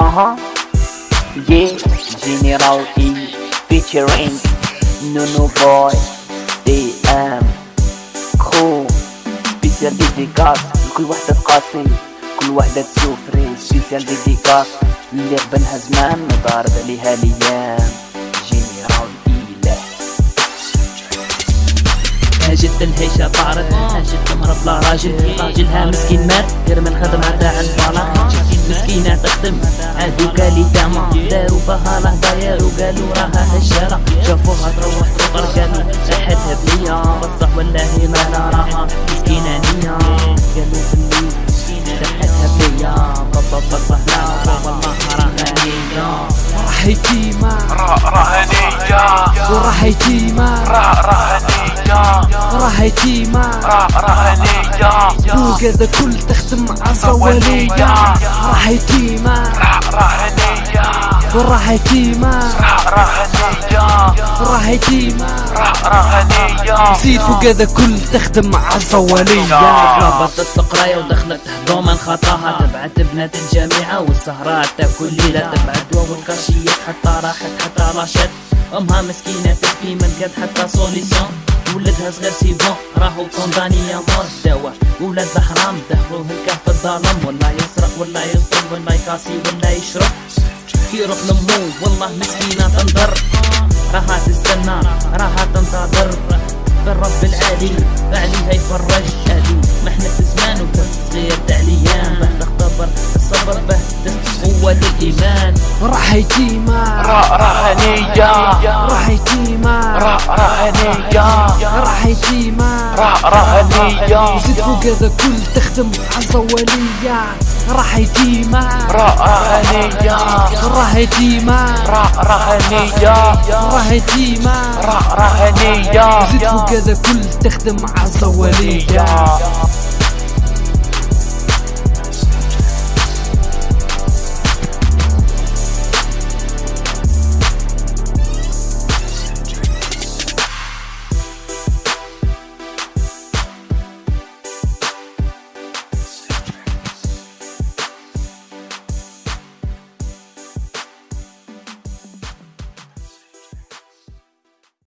Uh-huh. Yeah, General E featuring Nuno Boy DM crew spéciale dédicace لكل وحدة تقاسي كل وحدة تسوفري spéciale dédicace اللي قبلها زمان ضارب عليها ليام جينيرال هاجت الهيشة طارت هاجت مرة بلا راجل. راجلها مسكين مات غير من خدمة تاع البلاط تخدم هادوك اللي تعمى داروا بها لهضايا وقالوا راها هشالة شافوها تروح تفطر قالوا ريحتها بنية. بصح والله ما لا راها مسكينة نية. قالوا بالليل ريحتها بنية بابا لا والله راها نية. راح يتيمة راح هنية وراح يتيمة راح راح يتيمة راح هنية وكذا كل تخدم عالصوالية راح يتيمة راح هنية وراح يتيمة راح هنية راح يتيمة راح هنية زيد فوق هذا كل تخدم عالصوالية ربطت القراية ودخلت هضوما خطاها. تبعت بنات الجامعة والسهرات. كل ليلة تبعت دوا والكاشيات حتى راحت حتى راشت أمها مسكينة تبكي من قد حتى سوليسيون ولدها صغير سيبون راهو كوندانية مور دوا ولاد بحرام دخلوه الكهف في الظلام. ولا يسرق ولا يسطل ولا يكاسي ولا يشرب. يروح لمو والله مسكينة تنظر راها تستنى راها تنتظر. بالرب العالي عليها يفرج هادي محنة زمان وتصغير تعليان بعد اختبر الصبر به قوة الإيمان. راح يتيمة راح هنية راح يتيمة راح هنية راح يتيمة راح هنية زيد فوق هذا كل تخدم عالصوالية راح يتيمة راح هنية راح يتيمة راح هنية راح يتيمة راح هنية زيد فوق هذا كل تخدم عالصوالية